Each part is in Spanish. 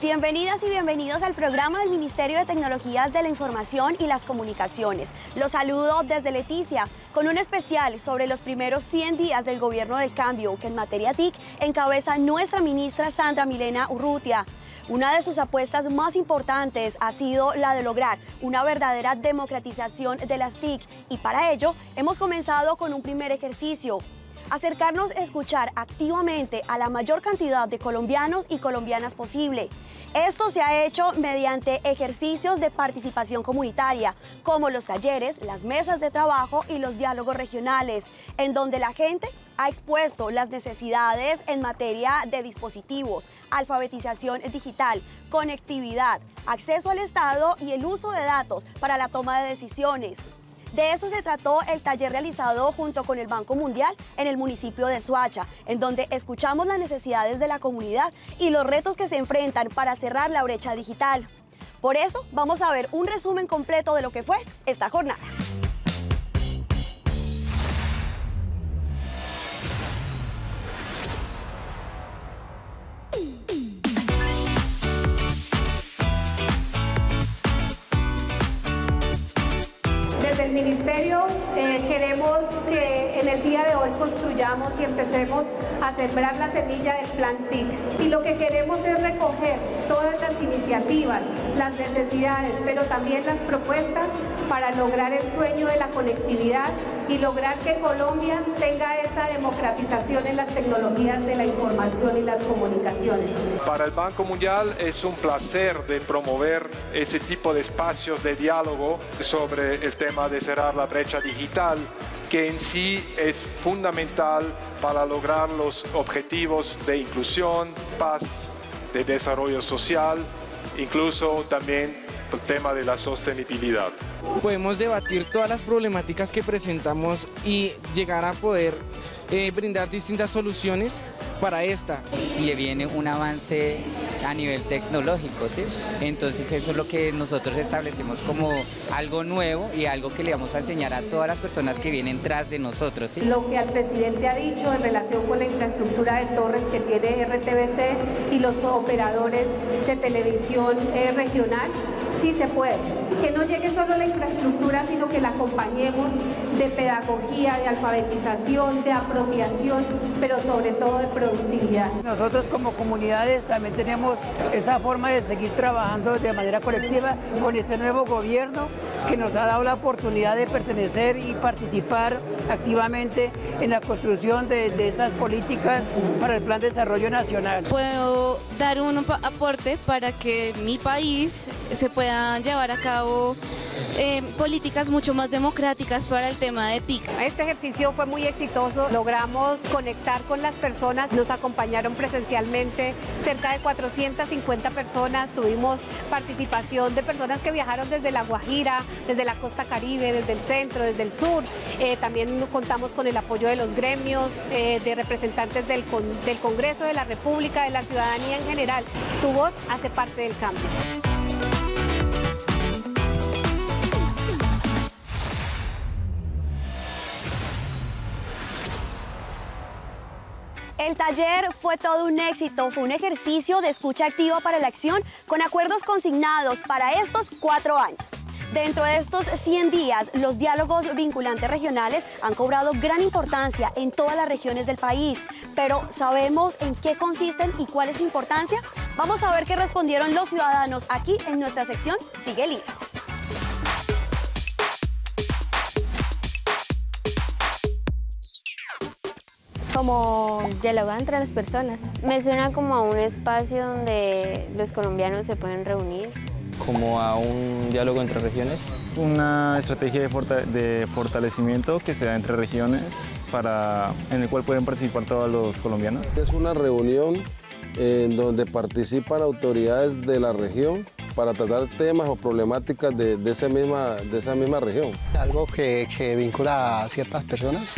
Bienvenidas y bienvenidos al programa del Ministerio de Tecnologías de la Información y las Comunicaciones. Los saludo desde Leticia con un especial sobre los primeros 100 días del Gobierno del Cambio que en materia TIC encabeza nuestra ministra Sandra Milena Urrutia. Una de sus apuestas más importantes ha sido la de lograr una verdadera democratización de las TIC y para ello hemos comenzado con un primer ejercicio, acercarnos a escuchar activamente a la mayor cantidad de colombianos y colombianas posible. Esto se ha hecho mediante ejercicios de participación comunitaria, como los talleres, las mesas de trabajo y los diálogos regionales, en donde la gente ha expuesto las necesidades en materia de dispositivos, alfabetización digital, conectividad, acceso al Estado y el uso de datos para la toma de decisiones. De eso se trató el taller realizado junto con el Banco Mundial en el municipio de Suacha, en donde escuchamos las necesidades de la comunidad y los retos que se enfrentan para cerrar la brecha digital. Por eso vamos a ver un resumen completo de lo que fue esta jornada. El Ministerio eh, queremos que en el día de hoy construyamos y empecemos a sembrar la semilla del plan TIC. Y lo que queremos es recoger todas las iniciativas, las necesidades, pero también las propuestas para lograr el sueño de la conectividad y lograr que Colombia tenga esa democratización en las tecnologías de la información y las comunicaciones. Para el Banco Mundial es un placer de promover ese tipo de espacios de diálogo sobre el tema de cerrar la brecha digital que en sí es fundamental para lograr los objetivos de inclusión, paz, de desarrollo social, incluso también el tema de la sostenibilidad. Podemos debatir todas las problemáticas que presentamos y llegar a poder eh, brindar distintas soluciones para esta. Si le viene un avance a nivel tecnológico, ¿sí? Entonces eso es lo que nosotros establecemos como algo nuevo y algo que le vamos a enseñar a todas las personas que vienen tras de nosotros, ¿sí? Lo que al presidente ha dicho en relación con la infraestructura de torres que tiene RTBC y los operadores de televisión eh, regional, sí se puede. Que no llegue solo la infraestructura, sino que la acompañemos de pedagogía, de alfabetización, de apropiación, pero sobre todo de productividad. Nosotros como comunidades también tenemos esa forma de seguir trabajando de manera colectiva con este nuevo gobierno que nos ha dado la oportunidad de pertenecer y participar activamente en la construcción de, de estas políticas para el Plan de Desarrollo Nacional. Puedo dar un aporte para que mi país se pueda llevar a cabo eh, políticas mucho más democráticas para el tema de TIC. Este ejercicio fue muy exitoso, logramos conectar con las personas, nos acompañaron presencialmente cerca de 450 personas, tuvimos participación de personas que viajaron desde La Guajira, desde la costa caribe, desde el centro, desde el sur, eh, también contamos con el apoyo de los gremios, eh, de representantes del, del Congreso de la República, de la ciudadanía en general. Tu voz hace parte del cambio. El taller fue todo un éxito, fue un ejercicio de escucha activa para la acción con acuerdos consignados para estos cuatro años. Dentro de estos 100 días, los diálogos vinculantes regionales han cobrado gran importancia en todas las regiones del país. Pero ¿sabemos en qué consisten y cuál es su importancia? Vamos a ver qué respondieron los ciudadanos aquí en nuestra sección Sigue el como dialogar entre las personas. Me suena como a un espacio donde los colombianos se pueden reunir. Como a un diálogo entre regiones. Una estrategia de, forta de fortalecimiento que se da entre regiones para, en el cual pueden participar todos los colombianos. Es una reunión en donde participan autoridades de la región para tratar temas o problemáticas de, de, esa, misma, de esa misma región. Algo que, que vincula a ciertas personas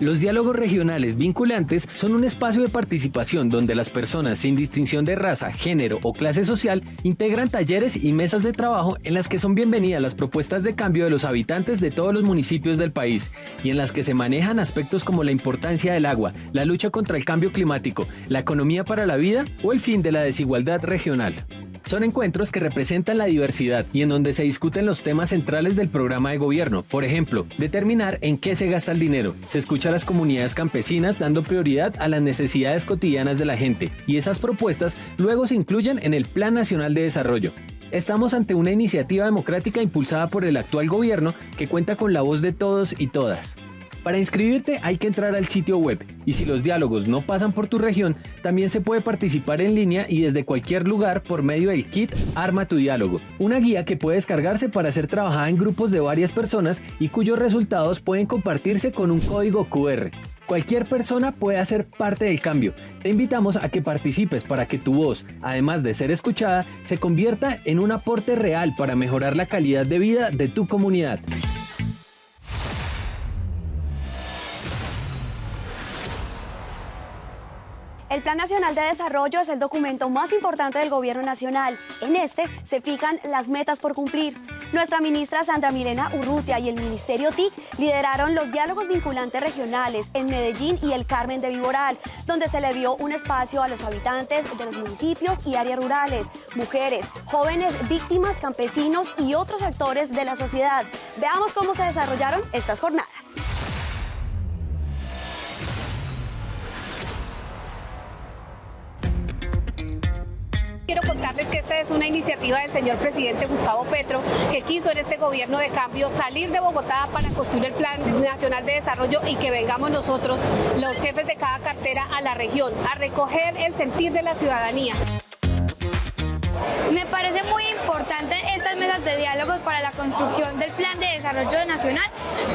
Los diálogos regionales vinculantes son un espacio de participación donde las personas sin distinción de raza, género o clase social integran talleres y mesas de trabajo en las que son bienvenidas las propuestas de cambio de los habitantes de todos los municipios del país y en las que se manejan aspectos como la importancia del agua, la lucha contra el cambio climático, la economía para la vida o el fin de la desigualdad regional. Son encuentros que representan la diversidad y en donde se discuten los temas centrales del programa de gobierno. Por ejemplo, determinar en qué se gasta el dinero. Se escucha a las comunidades campesinas dando prioridad a las necesidades cotidianas de la gente y esas propuestas luego se incluyen en el Plan Nacional de Desarrollo. Estamos ante una iniciativa democrática impulsada por el actual gobierno que cuenta con la voz de todos y todas. Para inscribirte hay que entrar al sitio web y si los diálogos no pasan por tu región, también se puede participar en línea y desde cualquier lugar por medio del kit Arma tu diálogo, una guía que puede descargarse para ser trabajada en grupos de varias personas y cuyos resultados pueden compartirse con un código QR. Cualquier persona puede hacer parte del cambio. Te invitamos a que participes para que tu voz, además de ser escuchada, se convierta en un aporte real para mejorar la calidad de vida de tu comunidad. El Plan Nacional de Desarrollo es el documento más importante del Gobierno Nacional. En este se fijan las metas por cumplir. Nuestra ministra Sandra Milena Urrutia y el Ministerio TIC lideraron los diálogos vinculantes regionales en Medellín y el Carmen de Viboral, donde se le dio un espacio a los habitantes de los municipios y áreas rurales, mujeres, jóvenes víctimas, campesinos y otros actores de la sociedad. Veamos cómo se desarrollaron estas jornadas. Contarles que esta es una iniciativa del señor presidente Gustavo Petro que quiso en este gobierno de cambio salir de Bogotá para construir el Plan Nacional de Desarrollo y que vengamos nosotros, los jefes de cada cartera, a la región, a recoger el sentir de la ciudadanía. Me parece muy importante estas mesas de diálogo para la construcción del Plan de Desarrollo Nacional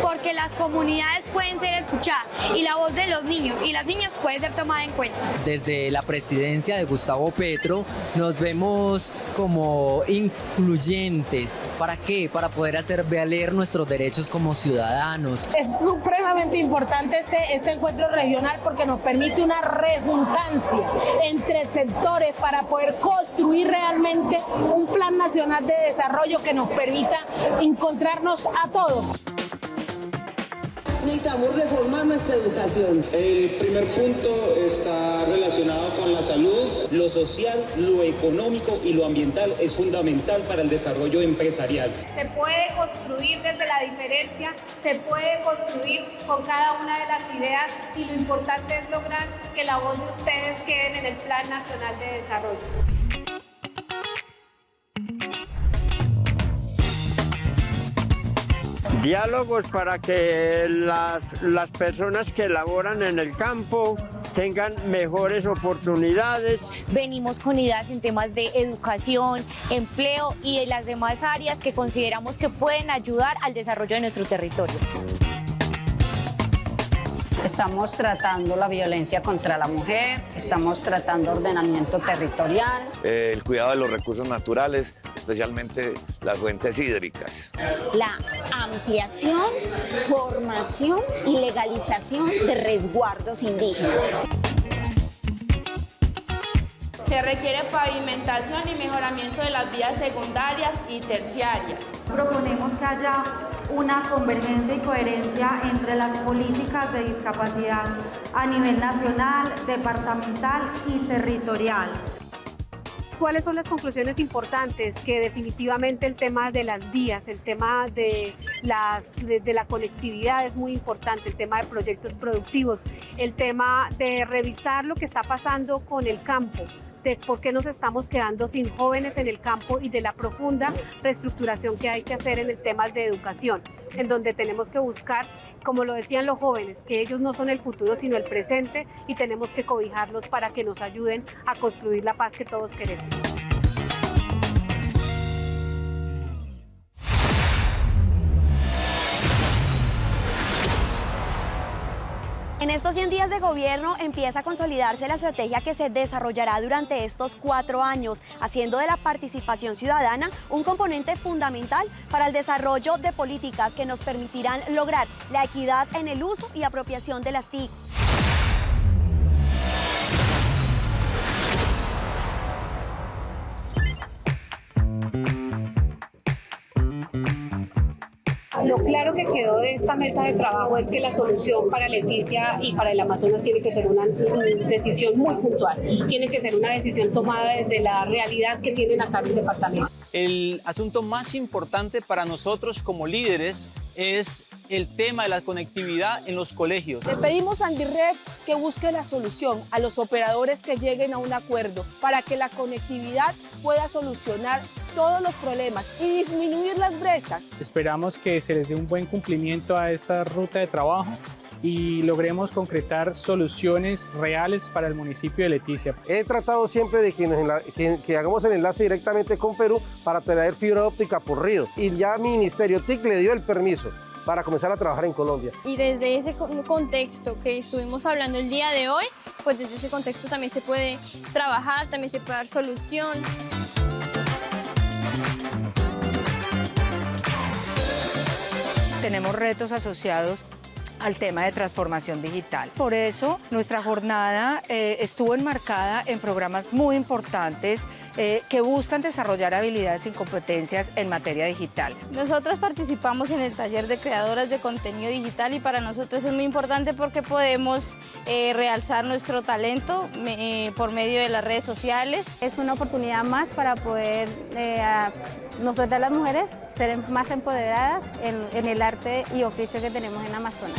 porque las comunidades pueden ser escuchadas y la voz de los niños y las niñas puede ser tomada en cuenta. Desde la presidencia de Gustavo Petro nos vemos como incluyentes. ¿Para qué? Para poder hacer valer nuestros derechos como ciudadanos. Es supremamente importante este, este encuentro regional porque nos permite una rejuntancia entre sectores para poder construir realmente un plan nacional de desarrollo que nos permita encontrarnos a todos. Necesitamos reformar nuestra educación. El primer punto está relacionado con la salud. Lo social, lo económico y lo ambiental es fundamental para el desarrollo empresarial. Se puede construir desde la diferencia, se puede construir con cada una de las ideas y lo importante es lograr que la voz de ustedes quede en el Plan Nacional de Desarrollo. Diálogos para que las, las personas que laboran en el campo tengan mejores oportunidades. Venimos con ideas en temas de educación, empleo y de las demás áreas que consideramos que pueden ayudar al desarrollo de nuestro territorio. Estamos tratando la violencia contra la mujer, estamos tratando ordenamiento territorial. Eh, el cuidado de los recursos naturales, especialmente las fuentes hídricas. La ampliación, formación y legalización de resguardos indígenas. Se requiere pavimentación y mejoramiento de las vías secundarias y terciarias. Proponemos que haya una convergencia y coherencia entre las políticas de discapacidad a nivel nacional, departamental y territorial. ¿Cuáles son las conclusiones importantes? Que definitivamente el tema de las vías, el tema de, las, de, la conectividad es muy importante, el tema de proyectos productivos, el tema de revisar lo que está pasando con el campo, de por qué nos estamos quedando sin jóvenes en el campo y de la profunda reestructuración que hay que hacer en el tema de educación, en donde tenemos que buscar, como lo decían los jóvenes, que ellos no son el futuro sino el presente y tenemos que cobijarlos para que nos ayuden a construir la paz que todos queremos. En estos 100 días de gobierno empieza a consolidarse la estrategia que se desarrollará durante estos cuatro años, haciendo de la participación ciudadana un componente fundamental para el desarrollo de políticas que nos permitirán lograr la equidad en el uso y apropiación de las TIC. Quedó de esta mesa de trabajo es que la solución para Leticia y para el Amazonas tiene que ser una decisión muy puntual, tiene que ser una decisión tomada desde la realidad que tienen acá en el departamento. El asunto más importante para nosotros como líderes es el tema de la conectividad en los colegios. Le pedimos a Andired que busque la solución a los operadores que lleguen a un acuerdo para que la conectividad pueda solucionar todos los problemas y disminuir las brechas. Esperamos que se les dé un buen cumplimiento a esta ruta de trabajo y logremos concretar soluciones reales para el municipio de Leticia. He tratado siempre de que, que, hagamos el enlace directamente con Perú para traer fibra óptica por río y ya Ministerio TIC le dio el permiso para comenzar a trabajar en Colombia. Y desde ese contexto que estuvimos hablando el día de hoy, pues desde ese contexto también se puede trabajar, también se puede dar solución. Tenemos retos asociados al tema de transformación digital. Por eso nuestra jornada eh, estuvo enmarcada en programas muy importantes eh, que buscan desarrollar habilidades y competencias en materia digital. Nosotros participamos en el taller de creadoras de contenido digital y para nosotros es muy importante porque podemos eh, realzar nuestro talento por medio de las redes sociales. Es una oportunidad más para poder nosotras las mujeres ser más empoderadas en, en el arte y oficio que tenemos en Amazonas.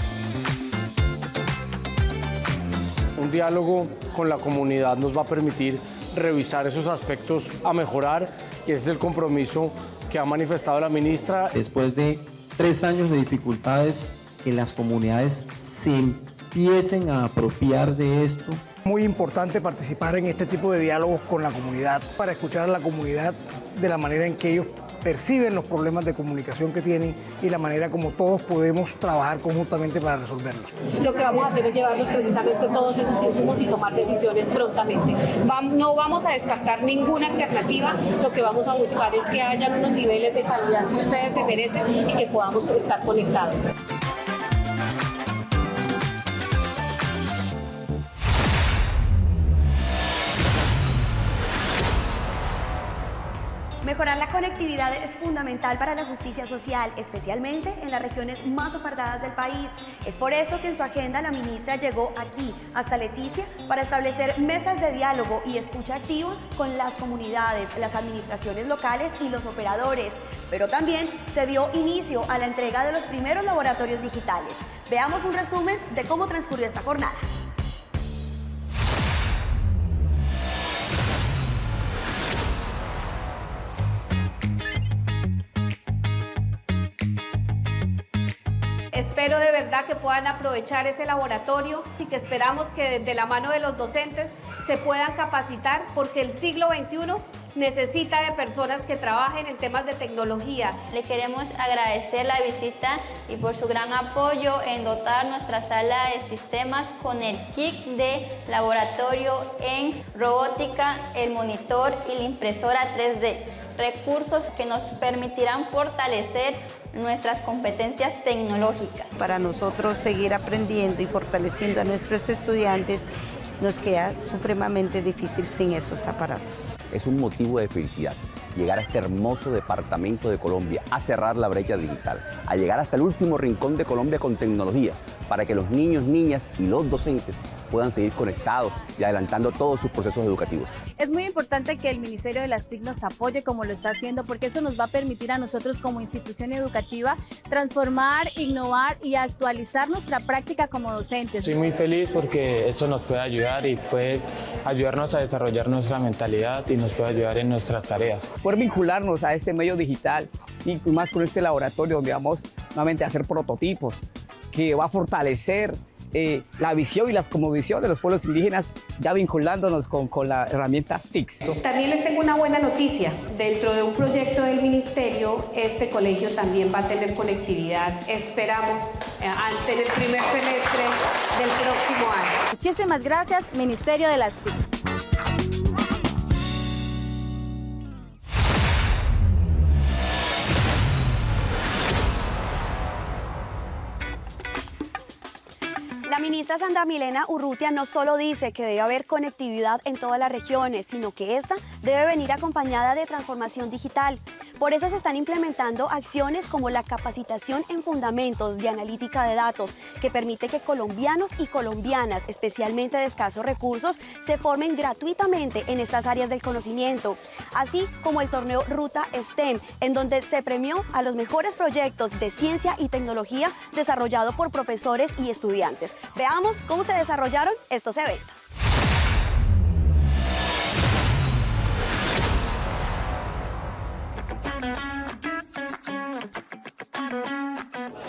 Un diálogo con la comunidad nos va a permitir revisar esos aspectos a mejorar y ese es el compromiso que ha manifestado la ministra. Después de tres años de dificultades, que las comunidades se empiecen a apropiar de esto. Muy importante participar en este tipo de diálogos con la comunidad para escuchar a la comunidad de la manera en que ellos perciben los problemas de comunicación que tienen y la manera como todos podemos trabajar conjuntamente para resolverlos. Lo que vamos a hacer es llevarlos precisamente todos esos insumos y tomar decisiones prontamente. No vamos a descartar ninguna alternativa, lo que vamos a buscar es que hayan unos niveles de calidad que ustedes se merecen y que podamos estar conectados. Mejorar la conectividad es fundamental para la justicia social, especialmente en las regiones más apartadas del país. Es por eso que en su agenda la ministra llegó aquí, hasta Leticia, para establecer mesas de diálogo y escucha activa con las comunidades, las administraciones locales y los operadores. Pero también se dio inicio a la entrega de los primeros laboratorios digitales. Veamos un resumen de cómo transcurrió esta jornada. Que puedan aprovechar ese laboratorio y que esperamos que de la mano de los docentes se puedan capacitar porque el siglo XXI necesita de personas que trabajen en temas de tecnología. Le queremos agradecer la visita y por su gran apoyo en dotar nuestra sala de sistemas con el kit de laboratorio en robótica, el monitor y la impresora 3D recursos que nos permitirán fortalecer nuestras competencias tecnológicas. Para nosotros seguir aprendiendo y fortaleciendo a nuestros estudiantes nos queda supremamente difícil sin esos aparatos. Es un motivo de felicidad llegar a este hermoso departamento de Colombia, a cerrar la brecha digital, a llegar hasta el último rincón de Colombia con tecnología, para que los niños, niñas y los docentes puedan seguir conectados y adelantando todos sus procesos educativos. Es muy importante que el Ministerio de las TIC nos apoye como lo está haciendo porque eso nos va a permitir a nosotros como institución educativa transformar, innovar y actualizar nuestra práctica como docentes. Estoy muy feliz porque eso nos puede ayudar y puede ayudarnos a desarrollar nuestra mentalidad y nos puede ayudar en nuestras tareas. Poder vincularnos a este medio digital y más con este laboratorio donde vamos nuevamente a hacer prototipos que va a fortalecer eh, la visión y la visión de los pueblos indígenas, ya vinculándonos con, con la herramienta STICS. También les tengo una buena noticia. Dentro de un proyecto del Ministerio, este colegio también va a tener conectividad. Esperamos eh, ante el primer semestre del próximo año. Muchísimas gracias, Ministerio de las TIC. Ministra Sandra Milena Urrutia no solo dice que debe haber conectividad en todas las regiones, sino que esta debe venir acompañada de transformación digital. Por eso se están implementando acciones como la capacitación en fundamentos de analítica de datos, que permite que colombianos y colombianas, especialmente de escasos recursos, se formen gratuitamente en estas áreas del conocimiento, así como el torneo Ruta STEM, en donde se premió a los mejores proyectos de ciencia y tecnología desarrollado por profesores y estudiantes. Veamos cómo se desarrollaron estos eventos.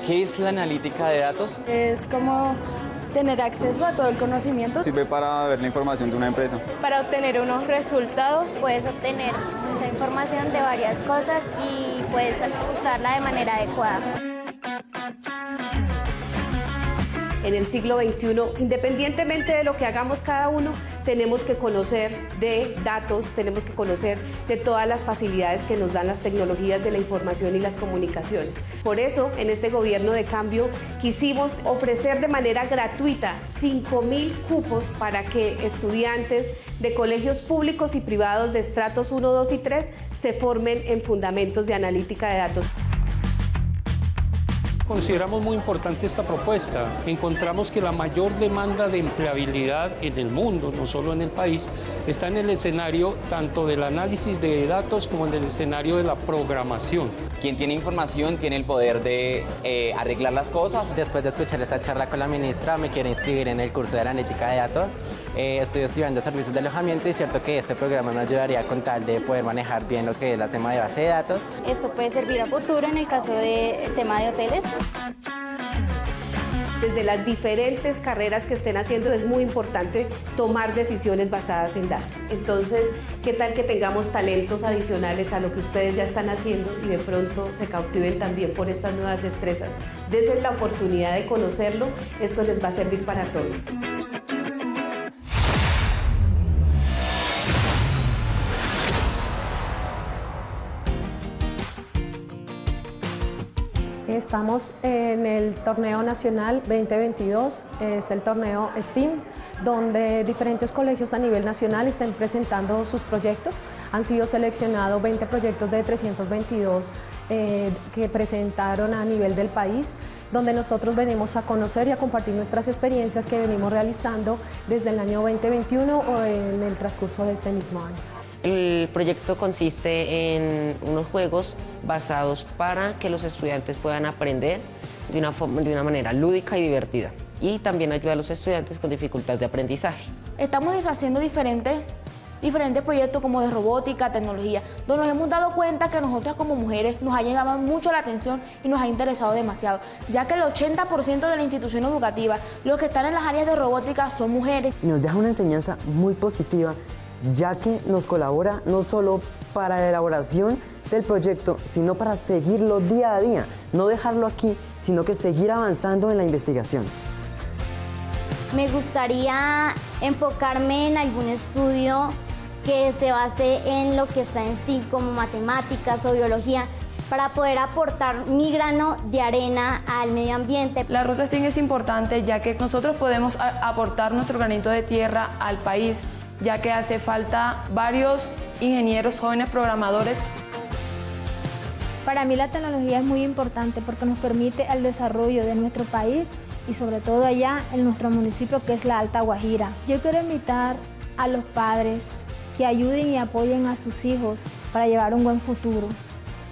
¿Qué es la analítica de datos? Es como tener acceso a todo el conocimiento. Sirve para ver la información de una empresa. Para obtener unos resultados. Puedes obtener mucha información de varias cosas y puedes usarla de manera adecuada en el siglo XXI, independientemente de lo que hagamos cada uno, tenemos que conocer de datos, tenemos que conocer de todas las facilidades que nos dan las tecnologías de la información y las comunicaciones. Por eso, en este gobierno de cambio, quisimos ofrecer de manera gratuita 5.000 cupos para que estudiantes de colegios públicos y privados de estratos 1, 2 y 3 se formen en fundamentos de analítica de datos. Consideramos muy importante esta propuesta. Encontramos que la mayor demanda de empleabilidad en el mundo, no solo en el país, está en el escenario tanto del análisis de datos como en el escenario de la programación. Quien tiene información tiene el poder de eh, arreglar las cosas. Después de escuchar esta charla con la ministra, me quiero inscribir en el curso de analítica de datos. Eh, estoy estudiando servicios de alojamiento y es cierto que este programa me ayudaría con tal de poder manejar bien lo que es el tema de base de datos. Esto puede servir a futuro en el caso del tema de hoteles. Desde las diferentes carreras que estén haciendo es muy importante tomar decisiones basadas en datos. Entonces, ¿qué tal que tengamos talentos adicionales a lo que ustedes ya están haciendo y de pronto se cautiven también por estas nuevas destrezas? Desde la oportunidad de conocerlo, esto les va a servir para todo. Estamos en el torneo nacional 2022, es el torneo STEAM, donde diferentes colegios a nivel nacional están presentando sus proyectos. Han sido seleccionados 20 proyectos de 322 eh, que presentaron a nivel del país donde nosotros venimos a conocer y a compartir nuestras experiencias que venimos realizando desde el año 2021 o en el transcurso de este mismo año. El proyecto consiste en unos juegos basados para que los estudiantes puedan aprender de una, de una manera lúdica y divertida y también ayuda a los estudiantes con dificultad de aprendizaje. Estamos haciendo diferentes, diferentes proyectos como de robótica, tecnología, donde nos hemos dado cuenta que nosotras como mujeres nos ha llamado mucho la atención y nos ha interesado demasiado, ya que el 80% de la institución educativa, los que están en las áreas de robótica son mujeres. Nos deja una enseñanza muy positiva ya que nos colabora no solo para la elaboración del proyecto, sino para seguirlo día a día, no dejarlo aquí, sino que seguir avanzando en la investigación. Me gustaría enfocarme en algún estudio que se base en lo que está en sí, como matemáticas o biología, para poder aportar mi grano de arena al medio ambiente. La ruta STEAM es importante ya que nosotros podemos aportar nuestro granito de tierra al país ya que hace falta varios ingenieros jóvenes programadores. Para mí la tecnología es muy importante porque nos permite el desarrollo de nuestro país y sobre todo allá en nuestro municipio que es la Alta Guajira. Yo quiero invitar a los padres que ayuden y apoyen a sus hijos para llevar un buen futuro.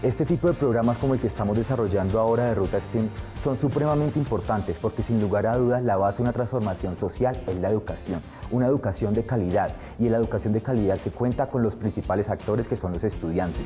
Este tipo de programas como el que estamos desarrollando ahora de Ruta STEAM son supremamente importantes porque sin lugar a dudas la base de una transformación social es la educación, una educación de calidad y la educación de calidad que cuenta con los principales actores que son los estudiantes.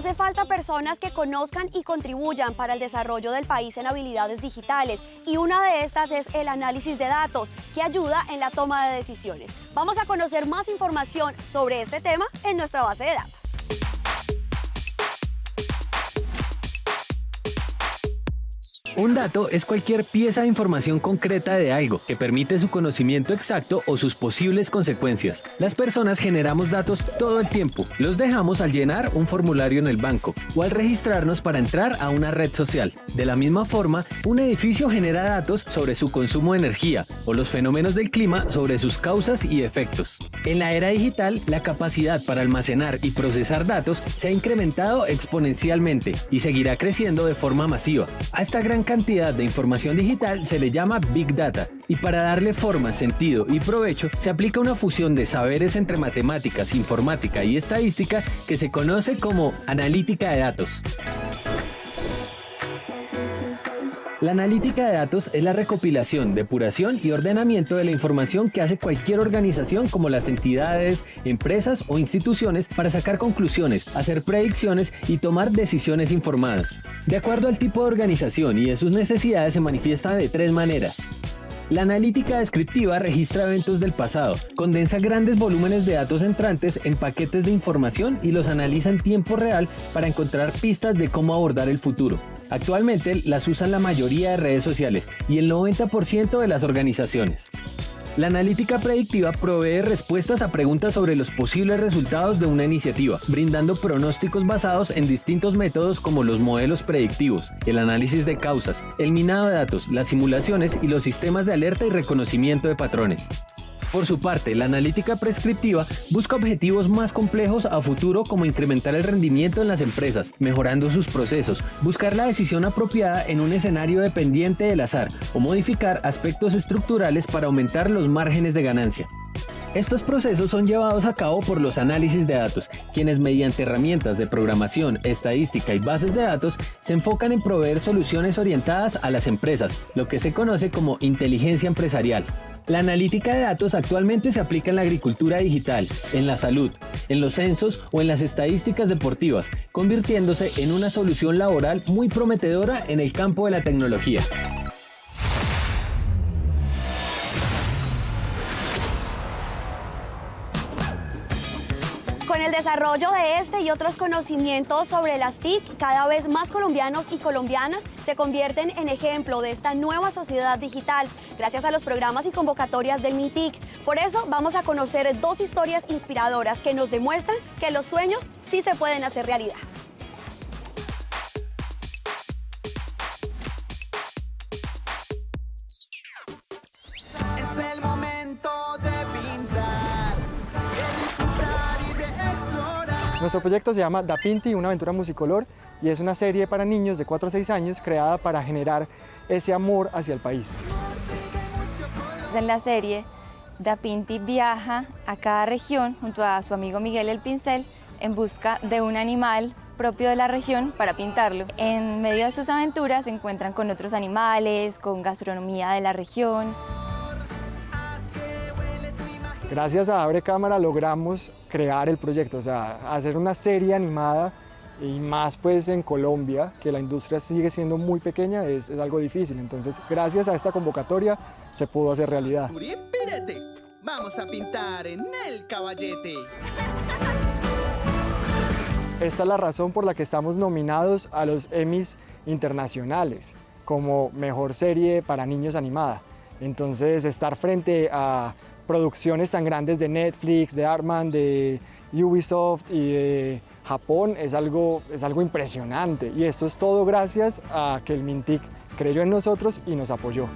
Hace falta personas que conozcan y contribuyan para el desarrollo del país en habilidades digitales y una de estas es el análisis de datos que ayuda en la toma de decisiones. Vamos a conocer más información sobre este tema en nuestra base de datos. Un dato es cualquier pieza de información concreta de algo que permite su conocimiento exacto o sus posibles consecuencias. Las personas generamos datos todo el tiempo. Los dejamos al llenar un formulario en el banco o al registrarnos para entrar a una red social. De la misma forma, un edificio genera datos sobre su consumo de energía o los fenómenos del clima sobre sus causas y efectos. En la era digital, la capacidad para almacenar y procesar datos se ha incrementado exponencialmente y seguirá creciendo de forma masiva. A esta gran cantidad de información digital se le llama Big Data y para darle forma, sentido y provecho se aplica una fusión de saberes entre matemáticas, informática y estadística que se conoce como analítica de datos. La analítica de datos es la recopilación, depuración y ordenamiento de la información que hace cualquier organización como las entidades, empresas o instituciones para sacar conclusiones, hacer predicciones y tomar decisiones informadas. De acuerdo al tipo de organización y de sus necesidades se manifiesta de tres maneras. La analítica descriptiva registra eventos del pasado, condensa grandes volúmenes de datos entrantes en paquetes de información y los analiza en tiempo real para encontrar pistas de cómo abordar el futuro. Actualmente las usan la mayoría de redes sociales y el 90% de las organizaciones. La analítica predictiva provee respuestas a preguntas sobre los posibles resultados de una iniciativa, brindando pronósticos basados en distintos métodos como los modelos predictivos, el análisis de causas, el minado de datos, las simulaciones y los sistemas de alerta y reconocimiento de patrones. Por su parte, la analítica prescriptiva busca objetivos más complejos a futuro como incrementar el rendimiento en las empresas, mejorando sus procesos, buscar la decisión apropiada en un escenario dependiente del azar o modificar aspectos estructurales para aumentar los márgenes de ganancia. Estos procesos son llevados a cabo por los análisis de datos, quienes mediante herramientas de programación, estadística y bases de datos se enfocan en proveer soluciones orientadas a las empresas, lo que se conoce como inteligencia empresarial. La analítica de datos actualmente se aplica en la agricultura digital, en la salud, en los censos o en las estadísticas deportivas, convirtiéndose en una solución laboral muy prometedora en el campo de la tecnología. Desarrollo de este y otros conocimientos sobre las TIC, cada vez más colombianos y colombianas se convierten en ejemplo de esta nueva sociedad digital, gracias a los programas y convocatorias del MITIC. Por eso vamos a conocer dos historias inspiradoras que nos demuestran que los sueños sí se pueden hacer realidad. Nuestro proyecto se llama Da Pinti, una aventura musicolor, y es una serie para niños de 4 a 6 años creada para generar ese amor hacia el país. En la serie, Da Pinti viaja a cada región junto a su amigo Miguel el Pincel en busca de un animal propio de la región para pintarlo. En medio de sus aventuras se encuentran con otros animales, con gastronomía de la región. Gracias a Abre Cámara logramos crear el proyecto, o sea, hacer una serie animada y más pues en Colombia, que la industria sigue siendo muy pequeña, es, es algo difícil. Entonces, gracias a esta convocatoria se pudo hacer realidad. Pirete, vamos a pintar en el caballete. Esta es la razón por la que estamos nominados a los Emmys internacionales como mejor serie para niños animada. Entonces, estar frente a producciones tan grandes de Netflix, de Artman, de Ubisoft y de Japón es algo, es algo impresionante. Y esto es todo gracias a que el Mintic creyó en nosotros y nos apoyó.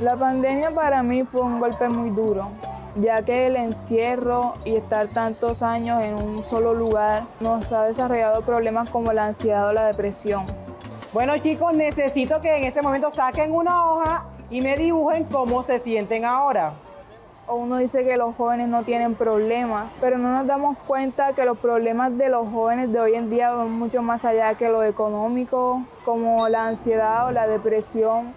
La pandemia para mí fue un golpe muy duro, ya que el encierro y estar tantos años en un solo lugar nos ha desarrollado problemas como la ansiedad o la depresión. Bueno chicos, necesito que en este momento saquen una hoja y me dibujen cómo se sienten ahora. uno dice que los jóvenes no tienen problemas, pero no nos damos cuenta que los problemas de los jóvenes de hoy en día van mucho más allá que lo económico, como la ansiedad o la depresión,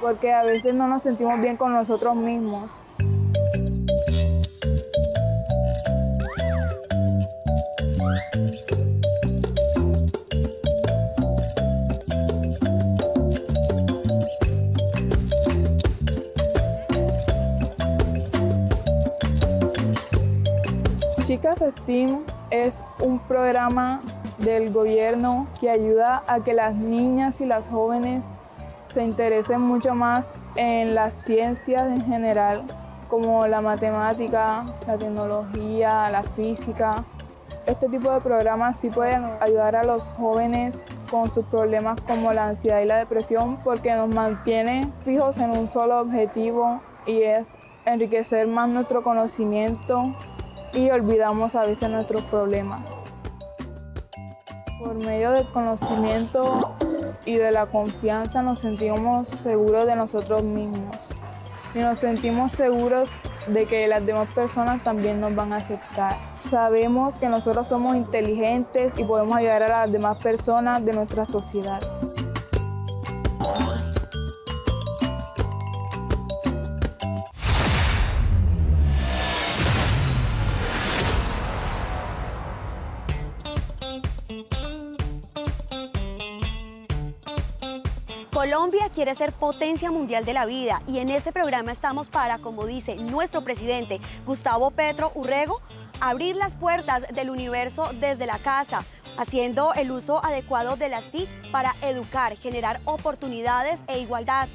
porque a veces no nos sentimos bien con nosotros mismos. Chicas STEAM es un programa del gobierno que ayuda a que las niñas y las jóvenes se interesen mucho más en las ciencias en general, como la matemática, la tecnología, la física. Este tipo de programas sí pueden ayudar a los jóvenes con sus problemas como la ansiedad y la depresión porque nos mantiene fijos en un solo objetivo y es enriquecer más nuestro conocimiento y olvidamos a veces nuestros problemas. Por medio del conocimiento y de la confianza nos sentimos seguros de nosotros mismos y nos sentimos seguros de que las demás personas también nos van a aceptar. Sabemos que nosotros somos inteligentes y podemos ayudar a las demás personas de nuestra sociedad. Quiere ser potencia mundial de la vida y en este programa estamos para, como dice nuestro presidente Gustavo Petro Urrego, abrir las puertas del universo desde la casa, haciendo el uso adecuado de las TIC para educar, generar oportunidades e igualdad.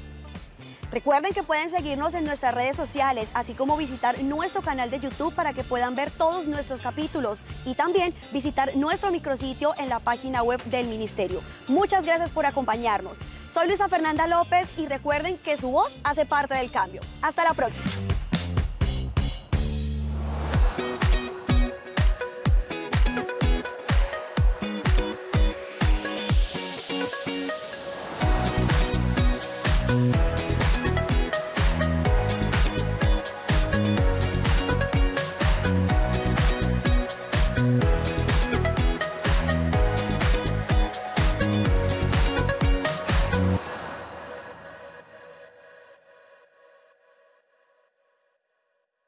Recuerden que pueden seguirnos en nuestras redes sociales, así como visitar nuestro canal de YouTube para que puedan ver todos nuestros capítulos y también visitar nuestro micrositio en la página web del Ministerio. Muchas gracias por acompañarnos. Soy Luisa Fernanda López y recuerden que su voz hace parte del cambio. Hasta la próxima.